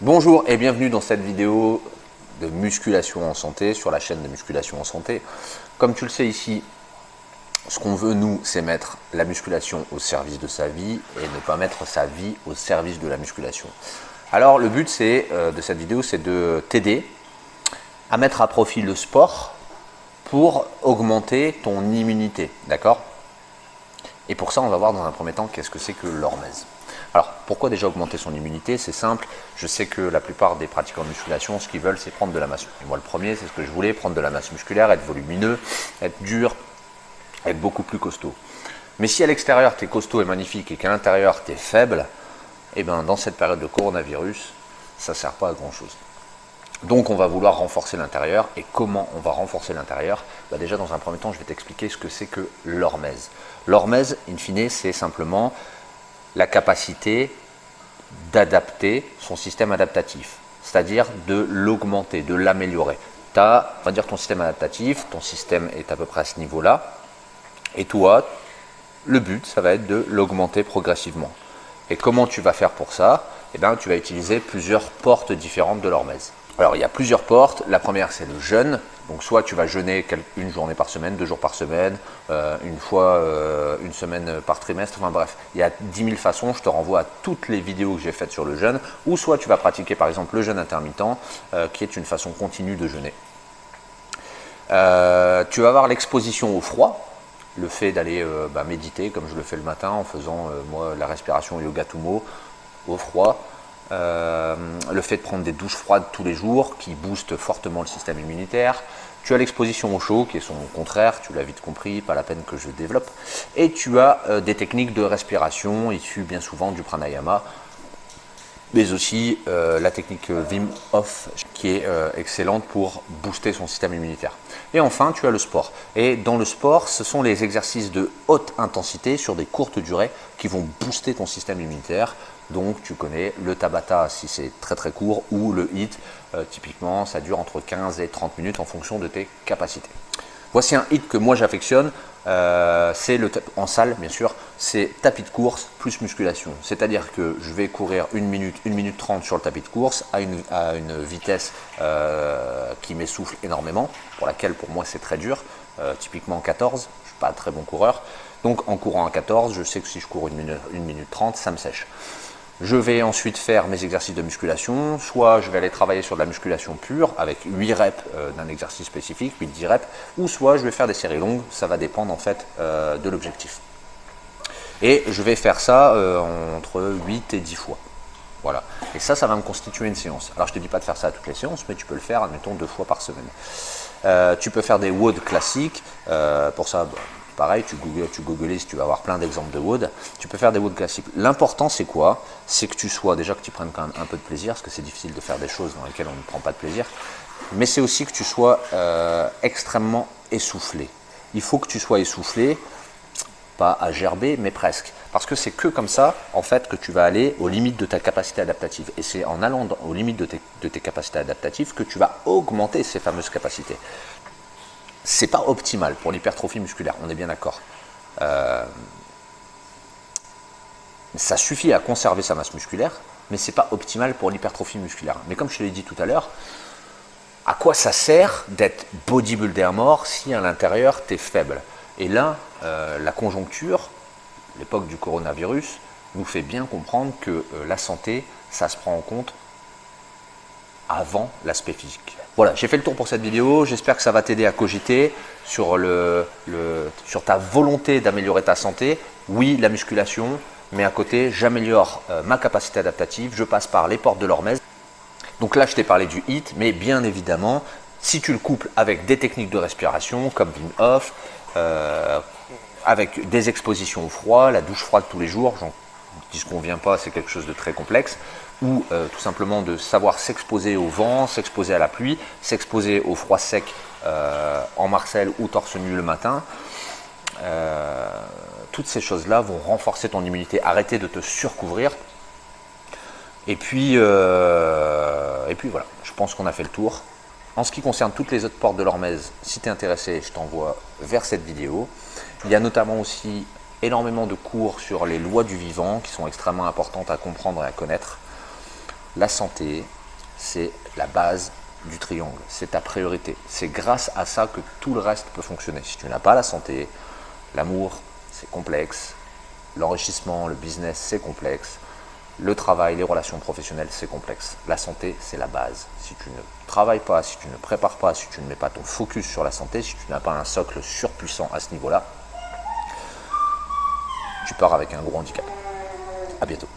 Bonjour et bienvenue dans cette vidéo de musculation en santé sur la chaîne de musculation en santé. Comme tu le sais ici, ce qu'on veut nous, c'est mettre la musculation au service de sa vie et ne pas mettre sa vie au service de la musculation. Alors le but euh, de cette vidéo, c'est de t'aider à mettre à profit le sport pour augmenter ton immunité, d'accord? Et pour ça, on va voir dans un premier temps qu'est-ce que c'est que l'hormèse. Alors, pourquoi déjà augmenter son immunité? C'est simple, je sais que la plupart des pratiquants de musculation, ce qu'ils veulent, c'est prendre de la masse. Et moi, le premier, c'est ce que je voulais, prendre de la masse musculaire, être volumineux, être dur, être beaucoup plus costaud. Mais si à l'extérieur, tu es costaud et magnifique et qu'à l'intérieur, tu es faible, eh ben, dans cette période de coronavirus, ça ne sert pas à grand-chose. Donc on va vouloir renforcer l'intérieur. Et comment on va renforcer l'intérieur? Bah, Déjà dans un premier temps, je vais t'expliquer ce que c'est que l'hormèse. L'hormèse, in fine, c'est simplement la capacité d'adapter son système adaptatif, c'est-à-dire de l'augmenter, de l'améliorer. Tu as, on va dire, ton système adaptatif, ton système est à peu près à ce niveau-là, et toi, le but, ça va être de l'augmenter progressivement. Et comment tu vas faire pour ça? Eh bien, tu vas utiliser plusieurs portes différentes de l'hormèse. Alors, il y a plusieurs portes. La première, c'est le jeûne. Donc, soit tu vas jeûner une journée par semaine, deux jours par semaine, euh, une fois euh, une semaine par trimestre. Enfin bref, il y a 10 000 façons. Je te renvoie à toutes les vidéos que j'ai faites sur le jeûne. Ou soit tu vas pratiquer par exemple le jeûne intermittent, euh, qui est une façon continue de jeûner. tu vas avoir l'exposition au froid le fait d'aller bah, méditer comme je le fais le matin en faisant moi la respiration yoga tumo au froid, euh, le fait de prendre des douches froides tous les jours qui boostent fortement le système immunitaire. Tu as l'exposition au chaud qui est son contraire, tu l'as vite compris, pas la peine que je développe. Et tu as des techniques de respiration issues bien souvent du pranayama, mais aussi la technique Wim Hof qui est excellente pour booster son système immunitaire. Et enfin, tu as le sport. Et dans le sport, ce sont les exercices de haute intensité sur des courtes durées qui vont booster ton système immunitaire. Donc, tu connais le Tabata si c'est très très court ou le HIT. Euh, typiquement, ça dure entre 15 et 30 minutes en fonction de tes capacités. Voici un hit que moi j'affectionne, euh, c'est le en salle bien sûr, c'est tapis de course plus musculation. C'est-à-dire que je vais courir 1 minute, 1 minute 30 sur le tapis de course à une, vitesse euh, qui m'essouffle énormément, pour laquelle pour moi c'est très dur, euh, typiquement 14, je ne suis pas un très bon coureur. Donc en courant à 14, je sais que si je cours 1 minute, 1 minute 30, ça me sèche. Je vais ensuite faire mes exercices de musculation, soit je vais aller travailler sur de la musculation pure avec 8 reps euh, d'un exercice spécifique, 8-10 reps, ou soit je vais faire des séries longues, ça va dépendre en fait euh, de l'objectif. Et je vais faire ça euh, entre 8 et 10 fois. Voilà. Et ça, ça va me constituer une séance. Alors je ne te dis pas de faire ça à toutes les séances, mais tu peux le faire, admettons, deux fois par semaine. tu peux faire des WOD classiques. pour ça, bah, Pareil, tu googles, tu googles, tu vas avoir plein d'exemples de wood. Tu peux faire des wood classiques. L'important, c'est quoi? C'est que tu sois, déjà que tu prennes quand même un peu de plaisir, parce que c'est difficile de faire des choses dans lesquelles on ne prend pas de plaisir. Mais c'est aussi que tu sois euh, extrêmement essoufflé. Il faut que tu sois essoufflé, pas à gerber, mais presque. Parce que c'est que comme ça, en fait, que tu vas aller aux limites de ta capacité adaptative. Et c'est en allant aux limites de tes, capacités adaptatives que tu vas augmenter ces fameuses capacités c'est pas optimal pour l'hypertrophie musculaire, on est bien d'accord. Euh, ça suffit à conserver sa masse musculaire, mais c'est pas optimal pour l'hypertrophie musculaire. Mais comme je te l'ai dit tout à l'heure, à quoi ça sert d'être bodybuilder mort si à l'intérieur tu es faible? Et là, euh, la conjoncture, l'époque du coronavirus, nous fait bien comprendre que euh, la santé, ça se prend en compte avant l'aspect physique. Voilà, j'ai fait le tour pour cette vidéo. J'espère que ça va t'aider à cogiter sur ta volonté d'améliorer ta santé. Oui, la musculation, mais à côté, j'améliore euh, ma capacité adaptative. Je passe par les portes de l'hormèse. Donc là, je t'ai parlé du HIT, mais bien évidemment, si tu le couples avec des techniques de respiration comme Wim Hof, euh, avec des expositions au froid, la douche froide tous les jours, j'en dis qu'on vient pas, c'est quelque chose de très complexe ou euh, tout simplement de savoir s'exposer au vent, s'exposer à la pluie, s'exposer au froid sec euh, en Marcel ou torse nu le matin. Euh, toutes ces choses-là vont renforcer ton immunité. Arrêter de te surcouvrir. Et puis, et puis voilà, je pense qu'on a fait le tour. En ce qui concerne toutes les autres portes de l'Hormèse, si tu es intéressé, je t'envoie vers cette vidéo. Il y a notamment aussi énormément de cours sur les lois du vivant qui sont extrêmement importantes à comprendre et à connaître. La santé, c'est la base du triangle, c'est ta priorité. C'est grâce à ça que tout le reste peut fonctionner. Si tu n'as pas la santé, l'amour, c'est complexe, l'enrichissement, le business, c'est complexe, le travail, les relations professionnelles, c'est complexe. La santé, c'est la base. Si tu ne travailles pas, si tu ne prépares pas, si tu ne mets pas ton focus sur la santé, si tu n'as pas un socle surpuissant à ce niveau-là, tu pars avec un gros handicap. À bientôt.